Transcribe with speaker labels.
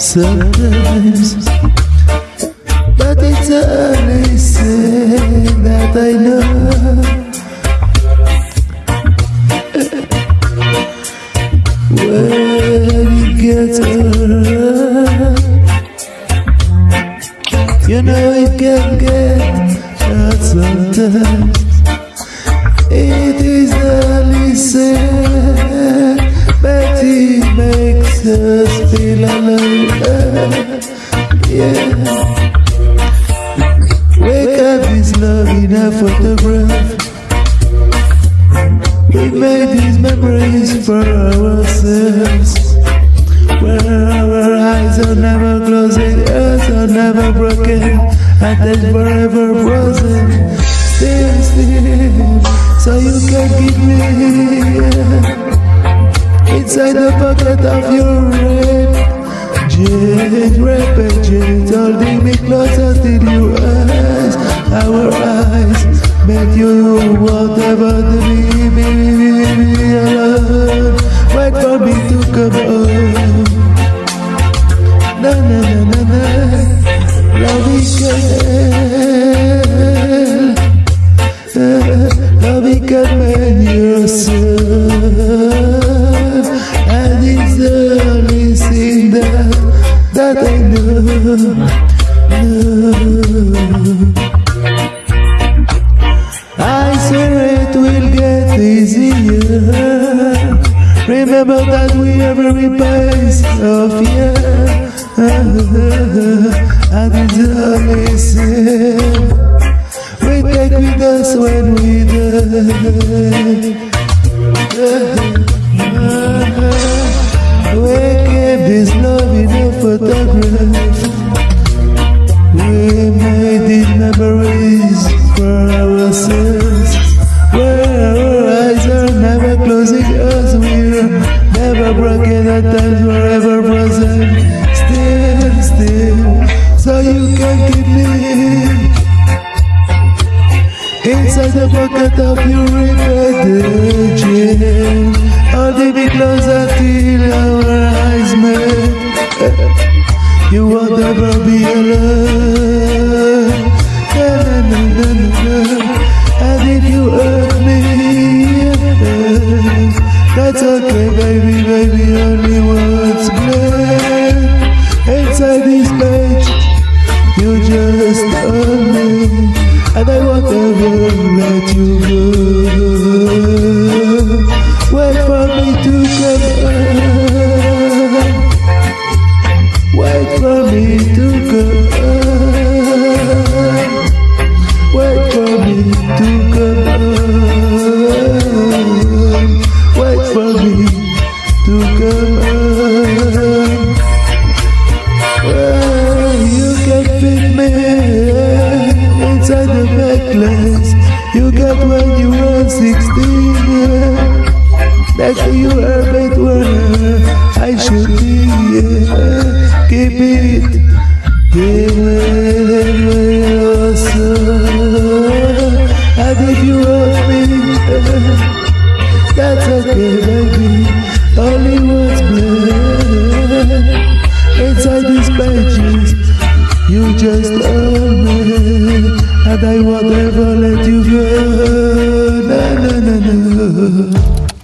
Speaker 1: Sometimes, but it's only thing that I know. When it gets hurt, you know it can get hurt sometimes. It is feel alive. Yeah. Wake up is love in a photograph. We made these memories for ourselves. Where our eyes are never closing, ears are never broken, and then forever frozen. Still, still, so you can keep me inside the pocket of your jeans, red jeans, holding me closer till your eyes, our eyes. Make you whatever to be, be, be, be, be alone. Wait for me to come home. Na na na na na, loving girl, eh, loving girl, man yourself, I swear it will get easier. Remember that we are very best of yeah. And it's only sin we take with us when we die. Photograph. We made these memories for ourselves. Where our eyes are never closing us, we're never broken at times, forever frozen. Still, still, so you can keep me inside the pocket of your repeated jeans. Holding me closer till. You alone. Na, na, na, na, na, na. And if you hurt me, that's okay, baby, baby. Only words blame. Inside this for me to come. Wait for me to come. Wait for me to. Well, you can fit me inside the necklace you got when you were 16. Next to you, Herbert where I Yeah. Keep it, give it away also. And if you hurt me, that's okay, baby. Only words blend inside these pages. You just own me, and I won't ever let you go. No, no, no, no.